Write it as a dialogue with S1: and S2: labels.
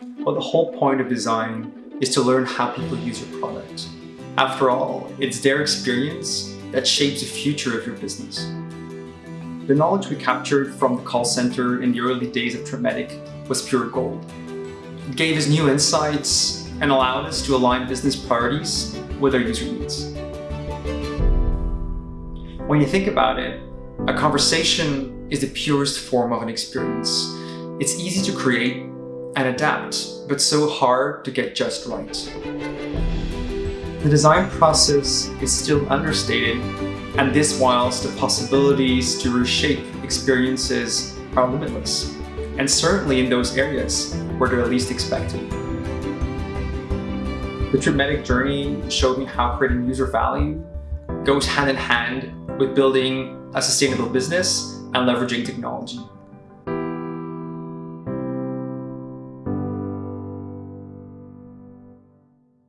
S1: Well, the whole point of design is to learn how people use your product. After all, it's their experience that shapes the future of your business. The knowledge we captured from the call center in the early days of Tripmedic was pure gold. It gave us new insights and allowed us to align business priorities with our user needs. When you think about it, a conversation is the purest form of an experience. It's easy to create and adapt, but so hard to get just right. The design process is still understated, and this whilst the possibilities to reshape experiences are limitless, and certainly in those areas where they're least expected. The Tripmedic journey showed me how creating user value goes hand in hand with building a sustainable business and leveraging technology.